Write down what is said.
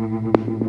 Música